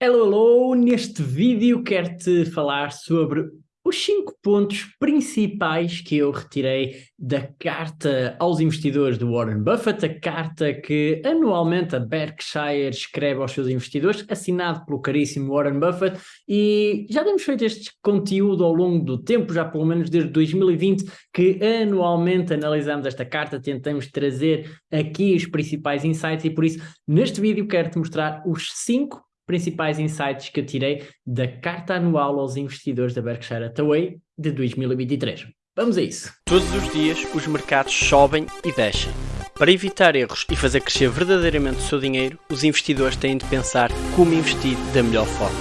Hello, hello! Neste vídeo quero-te falar sobre os cinco pontos principais que eu retirei da carta aos investidores do Warren Buffett, a carta que anualmente a Berkshire escreve aos seus investidores, assinado pelo caríssimo Warren Buffett, e já temos feito este conteúdo ao longo do tempo, já pelo menos desde 2020, que anualmente analisamos esta carta, tentamos trazer aqui os principais insights e por isso neste vídeo quero-te mostrar os cinco principais insights que eu tirei da carta anual aos investidores da Berkshire Hathaway de 2023. Vamos a isso! Todos os dias os mercados sobem e descem. Para evitar erros e fazer crescer verdadeiramente o seu dinheiro, os investidores têm de pensar como investir da melhor forma.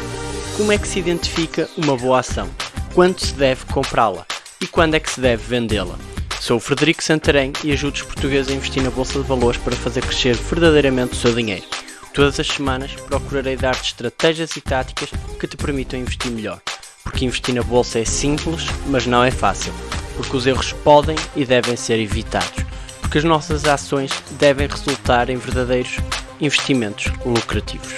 Como é que se identifica uma boa ação? Quando se deve comprá-la? E quando é que se deve vendê-la? Sou o Frederico Santarém e ajudo os portugueses a investir na Bolsa de Valores para fazer crescer verdadeiramente o seu dinheiro. Todas as semanas procurarei dar-te estratégias e táticas que te permitam investir melhor. Porque investir na bolsa é simples, mas não é fácil. Porque os erros podem e devem ser evitados. Porque as nossas ações devem resultar em verdadeiros investimentos lucrativos.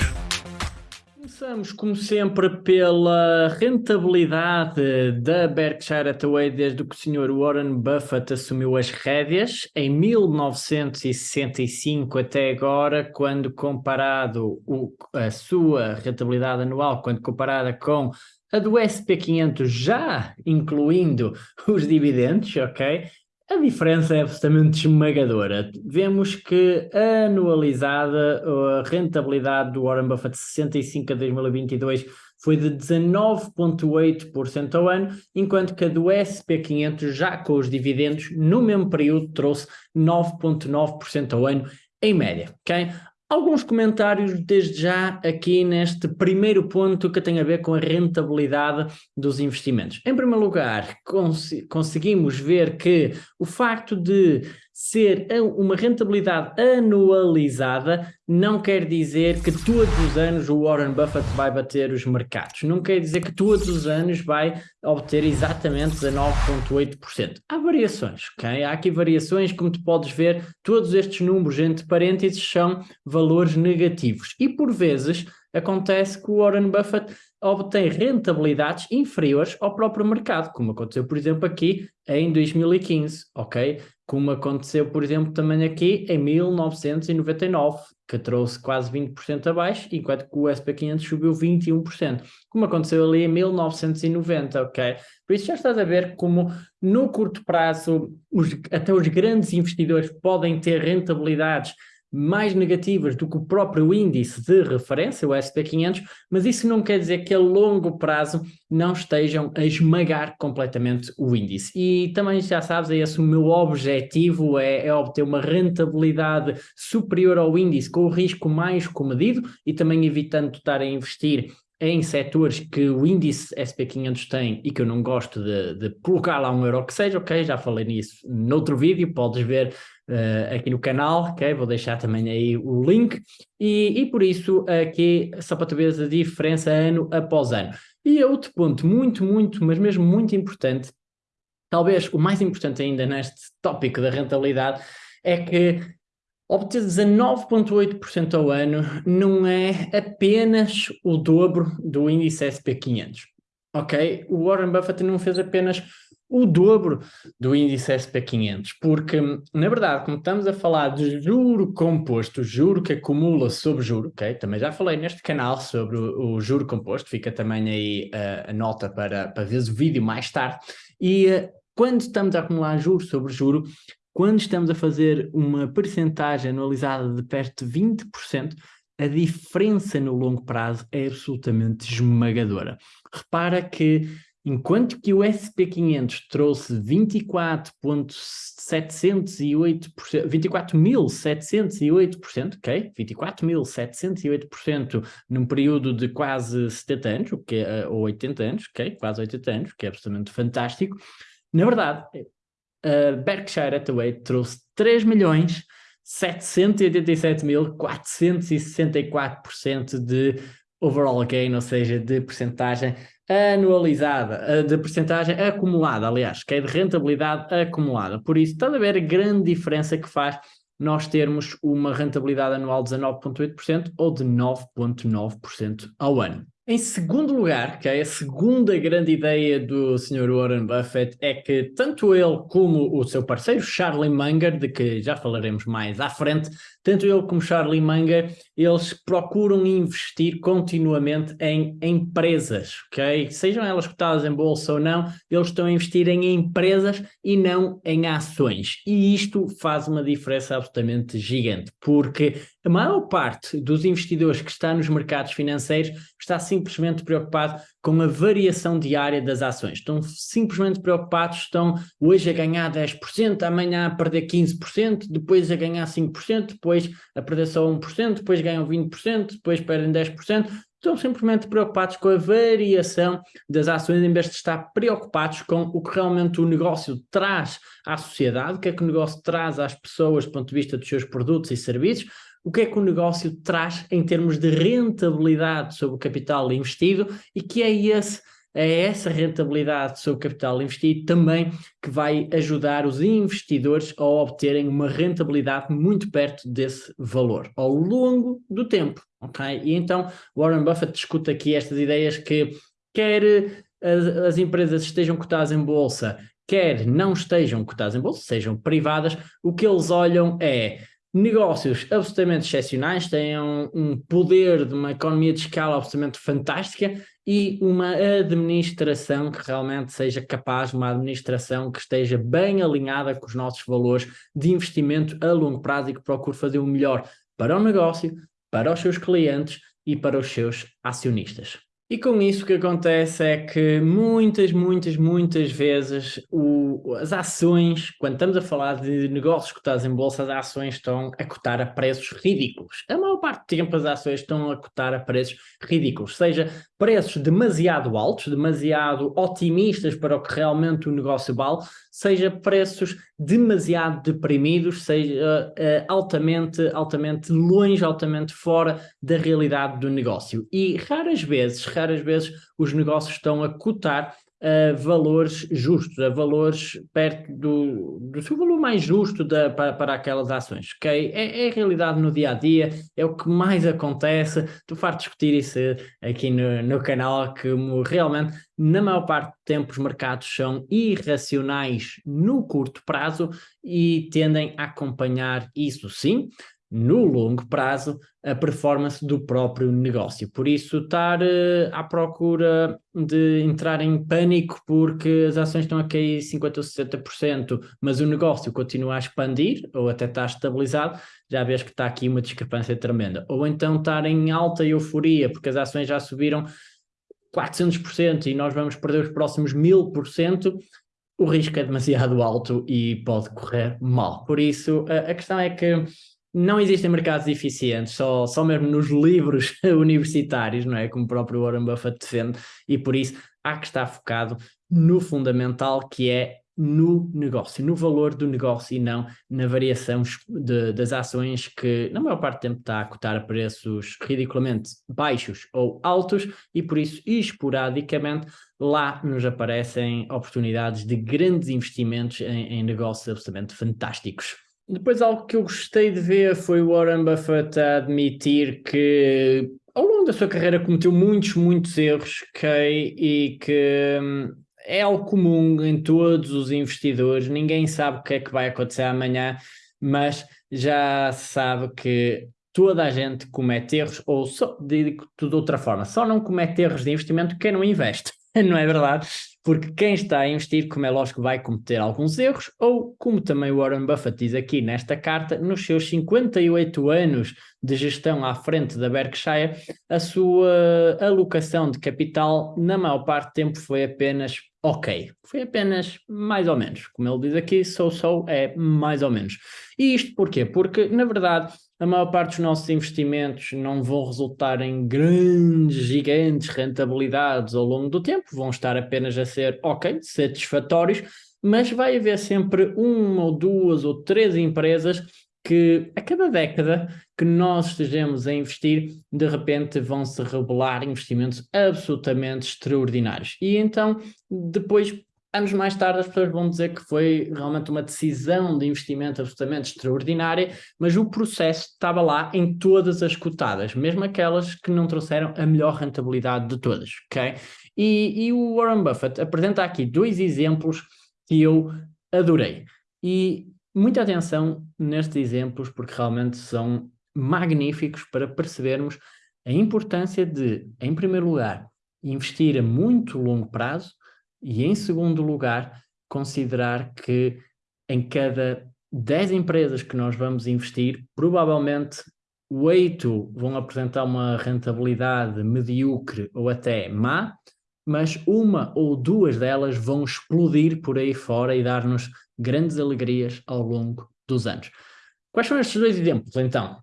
Começamos, como sempre, pela rentabilidade da Berkshire Hathaway desde que o Sr. Warren Buffett assumiu as rédeas em 1965 até agora, quando comparado o, a sua rentabilidade anual, quando comparada com a do SP500 já incluindo os dividendos, ok? A diferença é absolutamente esmagadora. Vemos que anualizada a rentabilidade do Warren Buffett de 65 a 2022 foi de 19,8% ao ano, enquanto que a do SP500, já com os dividendos, no mesmo período trouxe 9,9% ao ano em média. Okay? Alguns comentários desde já aqui neste primeiro ponto que tem a ver com a rentabilidade dos investimentos. Em primeiro lugar, cons conseguimos ver que o facto de ser uma rentabilidade anualizada não quer dizer que todos os anos o Warren Buffett vai bater os mercados. Não quer dizer que todos os anos vai obter exatamente 19,8%. Há variações, ok? Há aqui variações, como tu podes ver, todos estes números entre parênteses são valores negativos. E por vezes acontece que o Warren Buffett obtém rentabilidades inferiores ao próprio mercado, como aconteceu, por exemplo, aqui em 2015, ok? Como aconteceu, por exemplo, também aqui em 1999, que trouxe quase 20% abaixo, enquanto que o SP500 subiu 21%, como aconteceu ali em 1990, ok? Por isso já estás a ver como no curto prazo os, até os grandes investidores podem ter rentabilidades mais negativas do que o próprio índice de referência, o SP500, mas isso não quer dizer que a longo prazo não estejam a esmagar completamente o índice. E também já sabes, é esse o meu objetivo, é, é obter uma rentabilidade superior ao índice, com o risco mais comedido e também evitando estar a investir em setores que o índice SP500 tem e que eu não gosto de, de, colocar lá um euro que seja, ok, já falei nisso noutro vídeo, podes ver uh, aqui no canal, ok? Vou deixar também aí o link. E, e por isso aqui, só para tu veres a diferença ano após ano. E outro ponto muito, muito, mas mesmo muito importante, talvez o mais importante ainda neste tópico da rentabilidade, é que obter 19,8% ao ano não é apenas o dobro do índice SP500. Ok? O Warren Buffett não fez apenas o dobro do índice SP500, porque, na verdade, como estamos a falar de juro composto, juro que acumula sobre juro, ok? Também já falei neste canal sobre o, o juro composto, fica também aí uh, a nota para, para ver o vídeo mais tarde, e uh, quando estamos a acumular juro sobre juro, quando estamos a fazer uma percentagem anualizada de perto de 20%, a diferença no longo prazo é absolutamente esmagadora. Repara que Enquanto que o SP500 trouxe 24.708%, 24.708%, ok? 24.708% num período de quase 70 anos, é, ou 80 anos, ok? Quase 80 anos, que é absolutamente fantástico. Na verdade, a Berkshire Hathaway trouxe 3 milhões 787.464% de overall gain, ou seja, de percentagem anualizada, eh, de percentagem acumulada, aliás, que é de rentabilidade acumulada. Por isso, estás a ver a grande diferença que faz nós termos uma rentabilidade anual de 19,8% ou de 9,9% ao ano. Em segundo lugar, que é a segunda grande ideia do Sr. Warren Buffett, é que tanto ele como o seu parceiro Charlie Munger, de que já falaremos mais à frente, tanto ele como Charlie Munger, eles procuram investir continuamente em empresas, ok? Sejam elas cotadas em bolsa ou não, eles estão a investir em empresas e não em ações. E isto faz uma diferença absolutamente gigante, porque a maior parte dos investidores que está nos mercados financeiros está simplesmente preocupado com a variação diária das ações. Estão simplesmente preocupados, estão hoje a ganhar 10%, amanhã a perder 15%, depois a ganhar 5%, depois a perder só 1%, depois ganham 20%, depois perdem 10%. Estão simplesmente preocupados com a variação das ações em vez de estar preocupados com o que realmente o negócio traz à sociedade, o que é que o negócio traz às pessoas do ponto de vista dos seus produtos e serviços, o que é que o negócio traz em termos de rentabilidade sobre o capital investido e que é esse é essa rentabilidade sobre o capital investido também que vai ajudar os investidores a obterem uma rentabilidade muito perto desse valor ao longo do tempo, ok? E então Warren Buffett discute aqui estas ideias que quer as, as empresas estejam cotadas em bolsa, quer não estejam cotadas em bolsa, sejam privadas, o que eles olham é negócios absolutamente excepcionais, têm um, um, poder de uma economia de escala absolutamente fantástica e uma administração que realmente seja capaz, uma administração que esteja bem alinhada com os nossos valores de investimento a longo prazo e que procure fazer o melhor para o negócio, para os seus clientes e para os seus acionistas. E com isso o que acontece é que muitas, muitas, muitas vezes o, as ações, quando estamos a falar de negócios cotados em bolsa, as ações estão a cotar a preços ridículos. A parte do tempo as ações estão a cotar a preços ridículos, seja preços demasiado altos, demasiado otimistas para o que realmente o negócio vale, seja preços demasiado deprimidos, seja uh, altamente, altamente longe, altamente fora da realidade do negócio. E raras vezes, raras vezes os negócios estão a cotar a valores justos, a valores perto do, do seu valor mais justo da, para, para aquelas ações, ok? É, é, a realidade no dia a dia, é o que mais acontece. Tu farto discutir isso aqui no, no canal, que realmente, na maior parte do tempo, os mercados são irracionais no curto prazo e tendem a acompanhar isso sim, no longo prazo, a performance do próprio negócio. Por isso, estar uh, à procura de entrar em pânico porque as ações estão a cair 50% ou 60%, mas o negócio continua a expandir ou até está estabilizado, já vês que está aqui uma discrepância tremenda. Ou então estar em alta euforia porque as ações já subiram 400% e nós vamos perder os próximos 1000%, o risco é demasiado alto e pode correr mal. Por isso, a, a questão é que não existem mercados eficientes, só, só mesmo nos livros universitários, não é? Como o próprio Warren Buffett defende, e por isso há que estar focado no fundamental que é no negócio, no valor do negócio e não na variação de, das ações que na maior parte do tempo está a cotar a preços ridiculamente baixos ou altos e por isso esporadicamente lá nos aparecem oportunidades de grandes investimentos em, em negócios absolutamente fantásticos. Depois algo que eu gostei de ver foi o Warren Buffett a admitir que ao longo da sua carreira cometeu muitos, muitos erros, okay? e que hum, é algo comum em todos os investidores, ninguém sabe o que é que vai acontecer amanhã, mas já sabe que toda a gente comete erros, ou só, digo de outra forma, só não comete erros de investimento quem não investe. não é verdade? Porque quem está a investir, como é lógico, vai cometer alguns erros, ou como também Warren Buffett diz aqui nesta carta, nos seus 58 anos de gestão à frente da Berkshire, a sua alocação de capital, na maior parte do tempo, foi apenas ok. Foi apenas mais ou menos. Como ele diz aqui, sou é mais ou menos. E isto porquê? Porque, na verdade, a maior parte dos nossos investimentos não vão resultar em grandes, gigantes rentabilidades ao longo do tempo, vão estar apenas a ser, ok, satisfatórios, mas vai haver sempre uma ou duas ou três empresas que a cada década que nós estejamos a investir, de repente vão se revelar investimentos absolutamente extraordinários. E então, depois Anos mais tarde as pessoas vão dizer que foi realmente uma decisão de investimento absolutamente extraordinária, mas o processo estava lá em todas as cotadas, mesmo aquelas que não trouxeram a melhor rentabilidade de todas, ok? E, e o Warren Buffett apresenta aqui dois exemplos que eu adorei. E muita atenção nestes exemplos, porque realmente são magníficos para percebermos a importância de, em primeiro lugar, investir a muito longo prazo e, em segundo lugar, considerar que em cada 10 empresas que nós vamos investir, provavelmente oito vão apresentar uma rentabilidade medíocre ou até má, mas uma ou duas delas vão explodir por aí fora e dar-nos grandes alegrias ao longo dos anos. Quais são estes dois exemplos, então?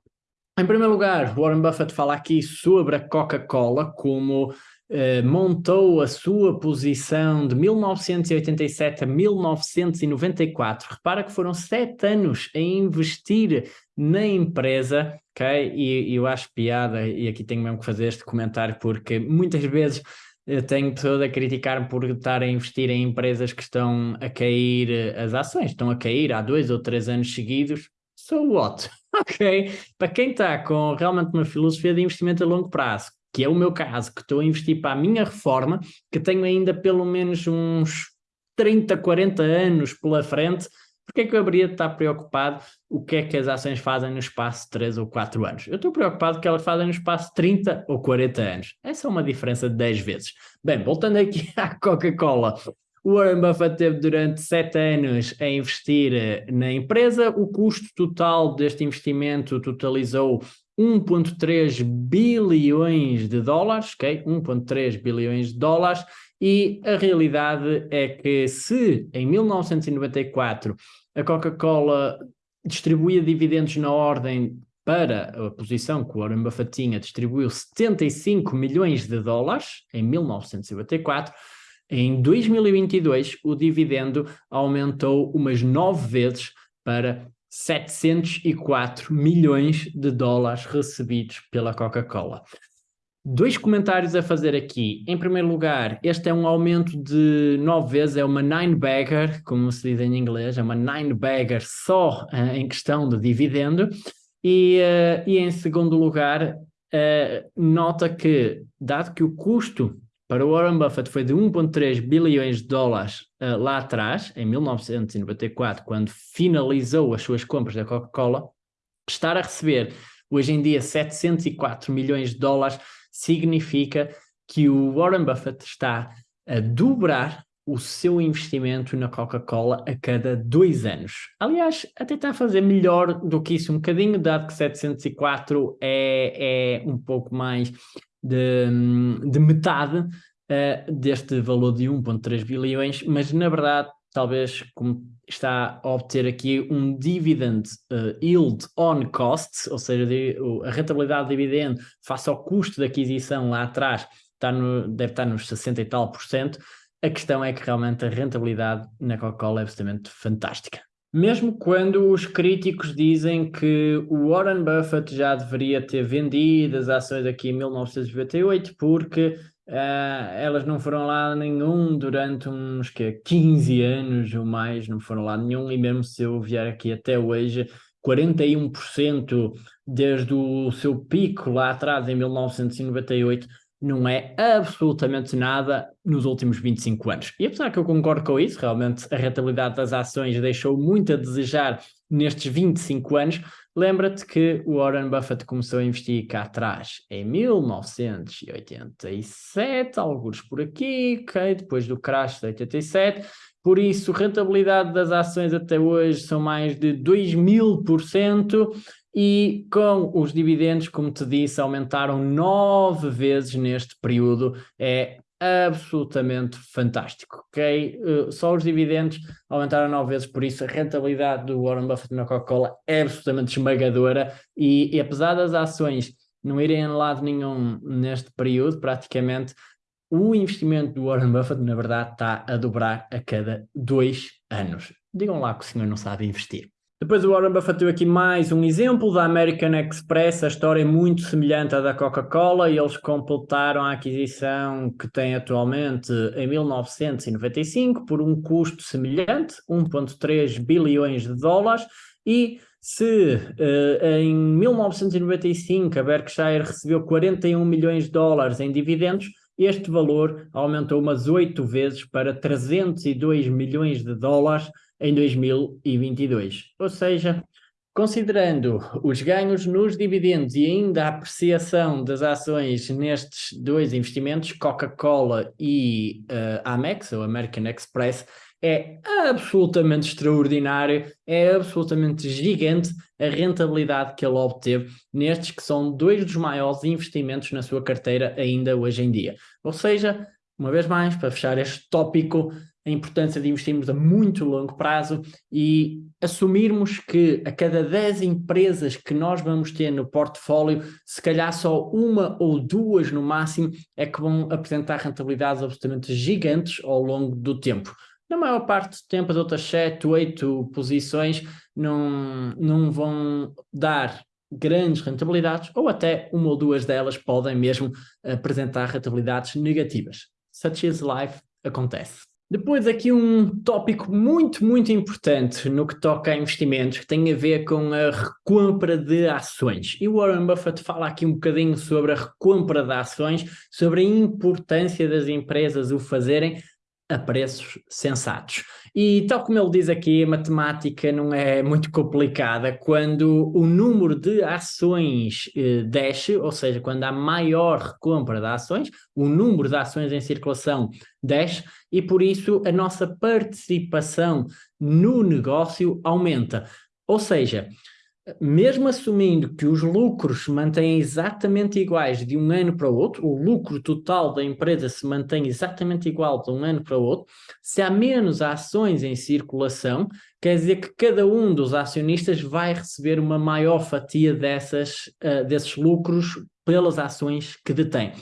Em primeiro lugar, Warren Buffett fala aqui sobre a Coca-Cola como eh, montou a sua posição de 1987 a 1994. Repara que foram sete anos a investir na empresa, ok? E, e eu acho piada, e aqui tenho mesmo que fazer este comentário, porque muitas vezes eu tenho pessoas a criticar por estar a investir em empresas que estão a cair, eh, as ações estão a cair há dois ou três anos seguidos. So what? ok? Para quem está com realmente uma filosofia de investimento a longo prazo, que é o meu caso, que estou a investir para a minha reforma, que tenho ainda pelo menos uns 30, 40 anos pela frente, porque é que eu haveria de estar preocupado o que é que as ações fazem no espaço de 3 ou 4 anos? Eu estou preocupado que elas fazem no espaço de 30 ou 40 anos. Essa é uma diferença de 10 vezes. Bem, voltando aqui à Coca-Cola. O Warren Buffett teve durante 7 anos a investir eh, na empresa. O custo total deste investimento totalizou 1.3 bilhões de dólares, ok? 1.3 bilhões de dólares, e a realidade é que se em 1994 a Coca-Cola distribuía dividendos na ordem para a posição que o Warren Buffett tinha, distribuiu 75 milhões de dólares em 1994, em 2022 o dividendo aumentou umas nove vezes para 704 milhões de dólares recebidos pela Coca-Cola. Dois comentários a fazer aqui. Em primeiro lugar, este é um aumento de nove vezes, é uma nine-bagger, como se diz em inglês, é uma nine-bagger só uh, em questão de dividendo. E, uh, e em segundo lugar, uh, nota que, dado que o custo para o Warren Buffett foi de 1,3 bilhões de dólares uh, lá atrás, em 1994, quando finalizou as suas compras da Coca-Cola, estar a receber hoje em dia 704 milhões de dólares significa que o Warren Buffett está a dobrar o seu investimento na Coca-Cola a cada dois anos. Aliás, até está a fazer melhor do que isso um bocadinho, dado que 704 é, é um pouco mais de, de metade uh, deste valor de 1.3 bilhões, mas na verdade talvez como está a obter aqui um dividend uh, yield on cost, ou seja, a rentabilidade de dividendo face ao custo de aquisição lá atrás está no, deve estar nos 60 e tal por cento, a questão é que realmente a rentabilidade na Coca-Cola é absolutamente fantástica. Mesmo quando os críticos dizem que o Warren Buffett já deveria ter vendido as ações aqui em 1998 porque uh, elas não foram lá nenhum durante uns que, 15 anos ou mais, não foram lá nenhum, e mesmo se eu vier aqui até hoje, 41% desde o seu pico lá atrás em 1998 não é absolutamente nada nos últimos 25 anos. E apesar que eu concordo com isso, realmente a rentabilidade das ações deixou muito a desejar nestes 25 anos, lembra-te que o Warren Buffett começou a investir cá atrás em 1987, alguns por aqui, ok, depois do crash de 87, por isso rentabilidade das ações até hoje são mais de 2 mil por cento, e com os dividendos, como te disse, aumentaram nove vezes neste período. É absolutamente fantástico, ok? Uh, só os dividendos aumentaram nove vezes, por isso a rentabilidade do Warren Buffett na Coca-Cola é absolutamente esmagadora e, e, apesar das ações não irem a lado nenhum neste período, praticamente, o investimento do Warren Buffett, na verdade, está a dobrar a cada dois anos. Digam lá que o senhor não sabe investir. Depois o Warren Buffett deu aqui mais um exemplo da American Express, a história é muito semelhante à da Coca-Cola e eles completaram a aquisição que tem atualmente em 1995 por um custo semelhante, 1.3 bilhões de dólares. E se uh, em 1995 a Berkshire recebeu 41 milhões de dólares em dividendos, este valor aumentou umas oito vezes para 302 milhões de dólares em 2022. Ou seja, considerando os ganhos nos dividendos e ainda a apreciação das ações nestes dois investimentos, Coca-Cola e uh, Amex, ou American Express, é absolutamente extraordinário, é absolutamente gigante a rentabilidade que ele obteve nestes que são dois dos maiores investimentos na sua carteira ainda hoje em dia. Ou seja, uma vez mais, para fechar este tópico, a importância de investirmos a muito longo prazo e assumirmos que a cada 10 empresas que nós vamos ter no portfólio, se calhar só uma ou duas no máximo é que vão apresentar rentabilidades absolutamente gigantes ao longo do tempo. Na maior parte do tempo, as outras 7, 8 posições não, não vão dar grandes rentabilidades ou até uma ou duas delas podem mesmo apresentar rentabilidades negativas. Such is life acontece. Depois aqui um tópico muito, muito importante no que toca a investimentos, que tem a ver com a recompra de ações. E o Warren Buffett fala aqui um bocadinho sobre a recompra de ações, sobre a importância das empresas o fazerem a preços sensatos. E tal como ele diz aqui, a matemática não é muito complicada. Quando o número de ações eh, desce, ou seja, quando há maior recompra de ações, o número de ações em circulação desce e por isso a nossa participação no negócio aumenta. Ou seja, mesmo assumindo que os lucros se mantêm exatamente iguais de um ano para o outro, o lucro total da empresa se mantém exatamente igual de um ano para o outro, se há menos ações em circulação, quer dizer que cada um dos acionistas vai receber uma maior fatia dessas, uh, desses lucros pelas ações que detém.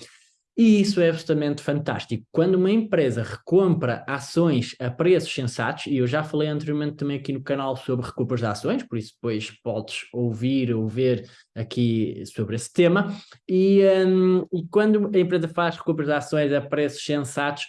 E isso é absolutamente fantástico. Quando uma empresa recompra ações a preços sensatos, e eu já falei anteriormente também aqui no canal sobre recompras de ações, por isso depois podes ouvir ou ver aqui sobre esse tema, e, um, e quando a empresa faz recompras de ações a preços sensatos,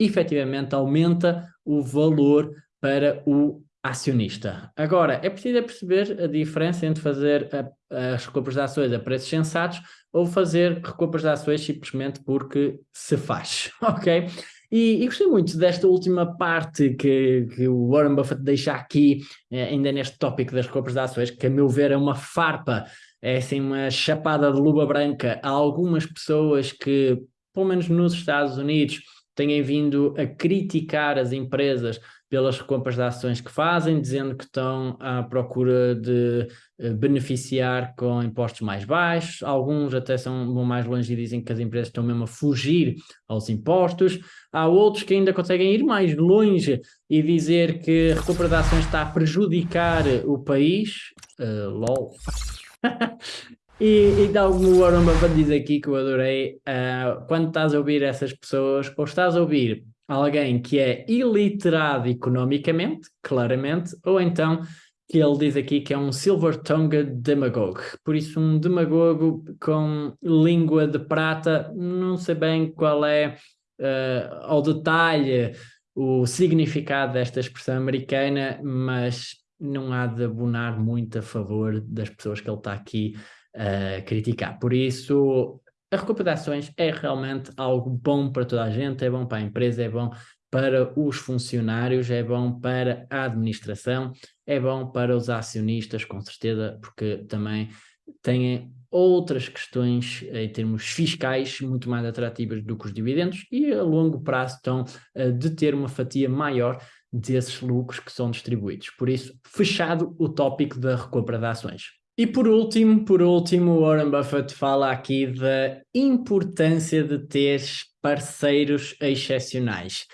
efetivamente aumenta o valor para o acionista. Agora, é preciso é perceber a diferença entre fazer a, as recompras de ações a preços sensatos ou fazer recompras de ações simplesmente porque se faz, ok? E, e, gostei muito desta última parte que, que o Warren Buffett deixa aqui, eh, ainda neste tópico das recompras de ações, que a meu ver é uma farpa, é assim uma chapada de luva branca a algumas pessoas que, pelo menos nos Estados Unidos, têm vindo a criticar as empresas pelas compras de ações que fazem, dizendo que estão à procura de eh, beneficiar com impostos mais baixos, alguns até são, vão mais longe e dizem que as empresas estão mesmo a fugir aos impostos, há outros que ainda conseguem ir mais longe e dizer que a recompra de ações está a prejudicar o país, uh, lol, E, então, como o Warren Buffett diz aqui, que eu adorei, uh, quando estás a ouvir essas pessoas, ou estás a ouvir alguém que é iliterado economicamente, claramente, ou então que ele diz aqui que é um silver-tongued demagogue. Por isso, um demagogo com língua de prata, não sei bem qual é uh, ao detalhe o significado desta expressão americana, mas não há de abonar muito a favor das pessoas que ele está aqui a uh, criticar. Por isso, a recuperação de ações é realmente algo bom para toda a gente, é bom para a empresa, é bom para os funcionários, é bom para a administração, é bom para os acionistas, com certeza, porque também têm outras questões em termos fiscais muito mais atrativas do que os dividendos e a longo prazo estão a de ter uma fatia maior desses lucros que são distribuídos. Por isso, fechado o tópico da recompra de ações. E por último, por último, Warren Buffett fala aqui da importância de ter parceiros excepcionais.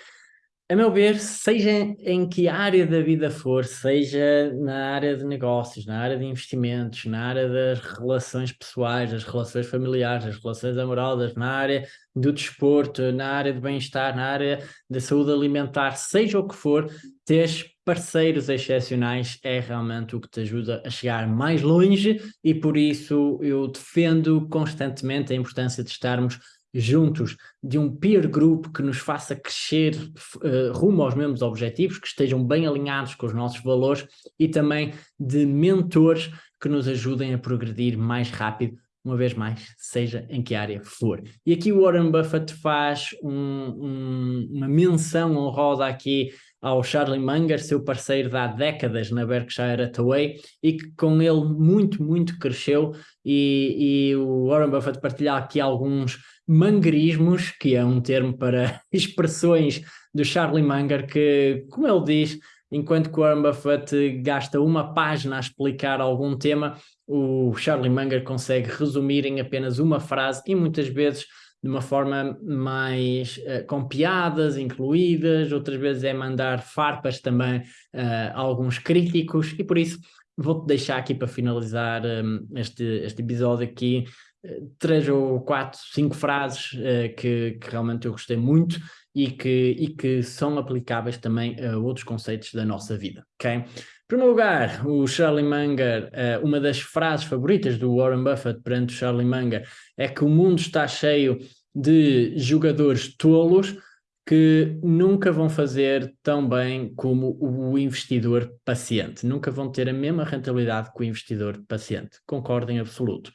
a meu ver, seja em que área da vida for, seja na área de negócios, na área de investimentos, na área das relações pessoais, das relações familiares, das relações amorosas, na área do desporto, na área de bem-estar, na área da saúde alimentar, seja o que for, ter parceiros excepcionais é realmente o que te ajuda a chegar mais longe e por isso eu defendo constantemente a importância de estarmos juntos de um peer group que nos faça crescer uh, rumo aos mesmos objetivos, que estejam bem alinhados com os nossos valores e também de mentores que nos ajudem a progredir mais rápido, uma vez mais, seja em que área for. E aqui o Warren Buffett faz um, um, uma menção honrosa aqui ao Charlie Munger, seu parceiro de há décadas na Berkshire Hathaway, e que com ele muito, muito cresceu, e, e o Warren Buffett partilha aqui alguns mangarismos, que é um termo para expressões do Charlie Munger, que, como ele diz, enquanto que o Warren Buffett gasta uma página a explicar algum tema, o Charlie Munger consegue resumir em apenas uma frase e muitas vezes de uma forma mais uh, com piadas incluídas, outras vezes é mandar farpas também uh, a alguns críticos e por isso vou-te deixar aqui para finalizar um, este, este episódio aqui uh, três ou quatro, cinco frases que, que realmente eu gostei muito e que, e que são aplicáveis também a outros conceitos da nossa vida, ok? Primeiro lugar, o Charlie Munger, uma das frases favoritas do Warren Buffett perante o Charlie Munger é que o mundo está cheio de jogadores tolos que nunca vão fazer tão bem como o investidor paciente, nunca vão ter a mesma rentabilidade que o investidor paciente, concordo em absoluto.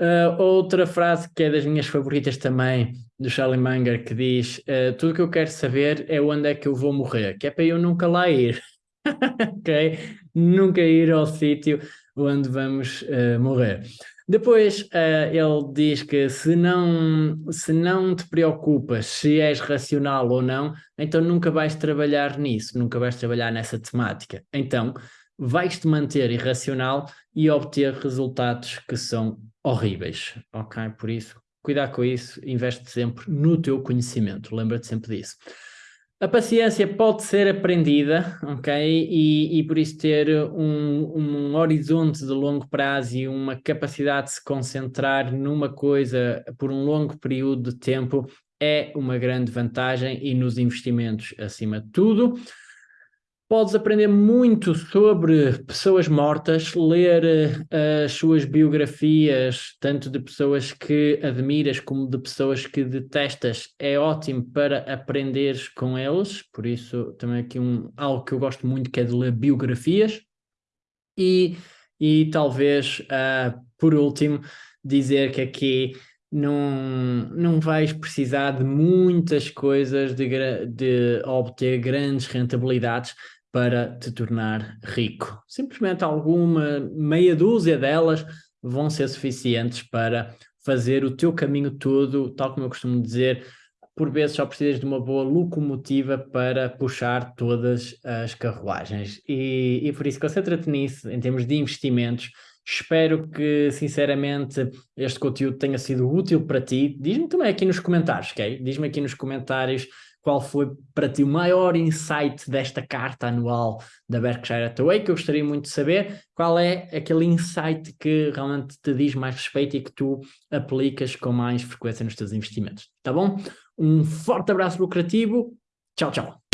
Uh, outra frase que é das minhas favoritas também, do Charlie Munger, que diz uh, tudo o que eu quero saber é onde é que eu vou morrer, que é para eu nunca lá ir, ok? Nunca ir ao sítio onde vamos uh, morrer. Depois uh, ele diz que se não, se não te preocupas se és racional ou não, então nunca vais trabalhar nisso, nunca vais trabalhar nessa temática. Então vais-te manter irracional e obter resultados que são horríveis, ok? Por isso, cuidar com isso, investe sempre no teu conhecimento, lembra-te sempre disso. A paciência pode ser aprendida, ok? E, e por isso ter um, um, horizonte de longo prazo e uma capacidade de se concentrar numa coisa por um longo período de tempo é uma grande vantagem e nos investimentos acima de tudo. Podes aprender muito sobre pessoas mortas, ler uh, as suas biografias, tanto de pessoas que admiras como de pessoas que detestas. É ótimo para aprenderes com eles, por isso também aqui um, algo que eu gosto muito que é de ler biografias. E, e talvez, uh, por último, dizer que aqui não, não vais precisar de muitas coisas de, de obter grandes rentabilidades para te tornar rico. Simplesmente alguma meia dúzia delas vão ser suficientes para fazer o teu caminho todo, tal como eu costumo dizer, por vezes só precisas de uma boa locomotiva para puxar todas as carruagens. E, e por isso concentra-te nisso, em termos de investimentos. Espero que, sinceramente, este conteúdo tenha sido útil para ti. Diz-me também aqui nos comentários, ok? Diz-me aqui nos comentários qual foi para ti o maior insight desta carta anual da Berkshire Hathaway, que eu gostaria muito de saber, qual é aquele insight que realmente te diz mais respeito e que tu aplicas com mais frequência nos teus investimentos, tá bom? Um forte abraço lucrativo, tchau, tchau!